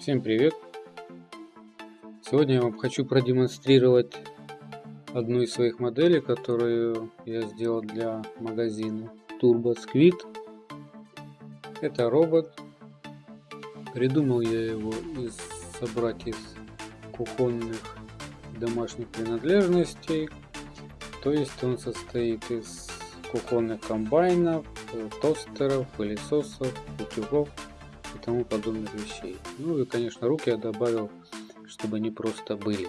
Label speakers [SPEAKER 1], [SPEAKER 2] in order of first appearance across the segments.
[SPEAKER 1] Всем привет! Сегодня я вам хочу продемонстрировать одну из своих моделей, которую я сделал для магазина Turbo Squid. Это робот. Придумал я его из, собрать из кухонных домашних принадлежностей. То есть он состоит из кухонных комбайнов, тостеров, пылесосов, утюгов и тому подобных вещей. Ну и, конечно, руки я добавил, чтобы они просто были.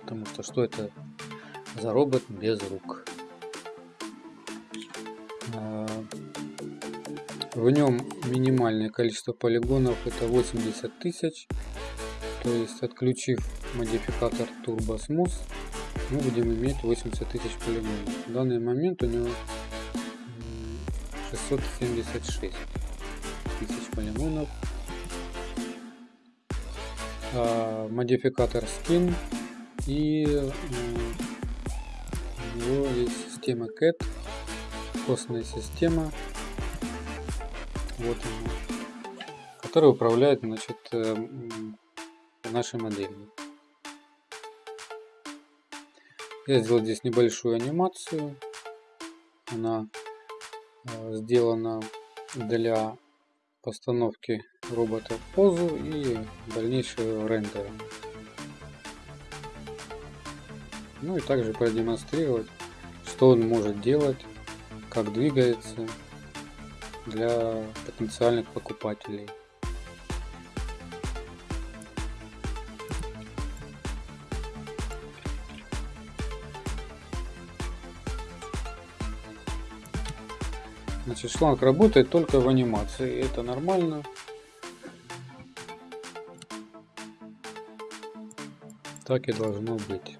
[SPEAKER 1] Потому что что это за робот без рук? А, в нем минимальное количество полигонов это 80 тысяч. То есть отключив модификатор Turbo Smooth, мы будем иметь 80 тысяч полигонов. В данный момент у него 676 тысяч полигонов. А, модификатор skin и у него есть система CAT, костная система, вот она, которая управляет значит, э, нашей моделью. Я сделал здесь небольшую анимацию. Она э, сделана для постановки робота в позу и дальнейшего рендера. Ну и также продемонстрировать, что он может делать, как двигается для потенциальных покупателей. Значит, шланг работает только в анимации. Это нормально. Так и должно быть.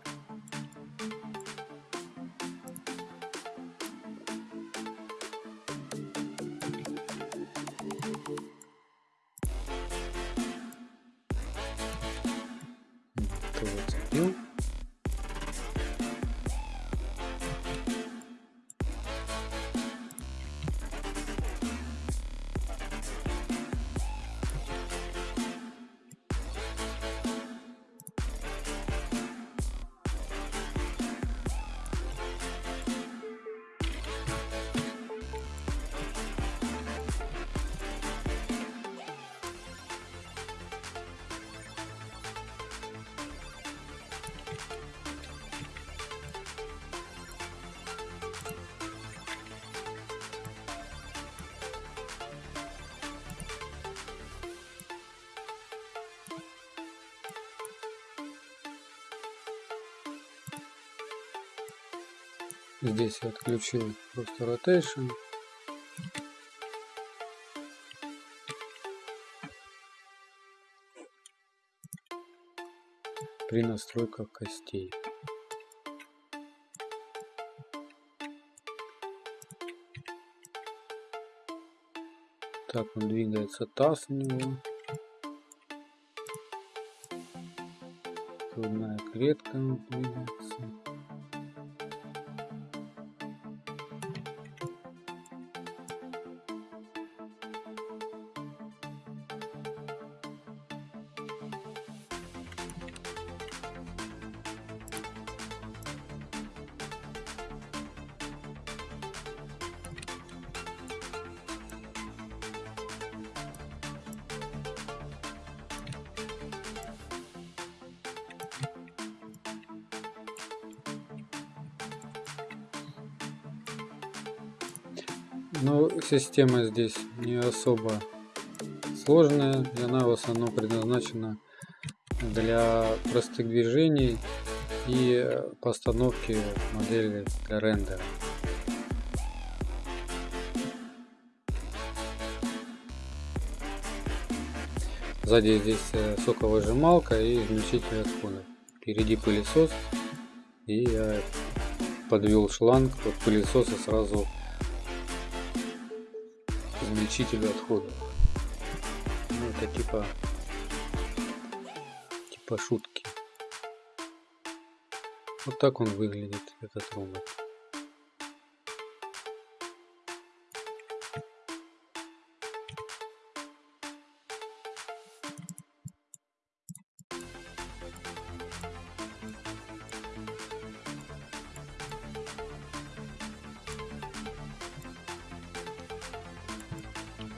[SPEAKER 1] Зацепил. Здесь я отключил просто rotation. При настройках костей. Так он двигается таз у него. Грудная клетка двигается. Но ну, система здесь не особо сложная, и она в основном предназначена для простых движений и постановки модели для рендера. Сзади здесь э, соковыжималка и измельчитель отходов. Впереди пылесос и я подвел шланг от пылесоса сразу измельчителю отходов. Ну, это типа типа шутки. Вот так он выглядит, этот робот.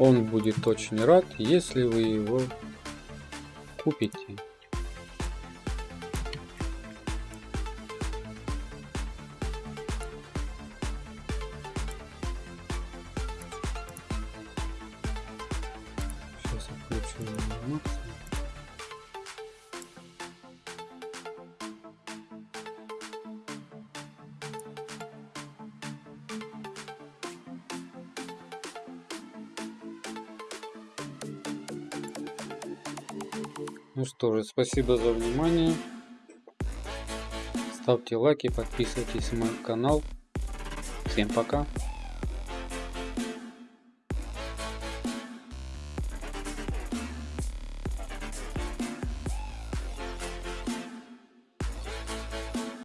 [SPEAKER 1] Он будет очень рад, если вы его купите. Сейчас отключу анимацию. Ну что же, спасибо за внимание. Ставьте лайки, подписывайтесь на мой канал. Всем пока.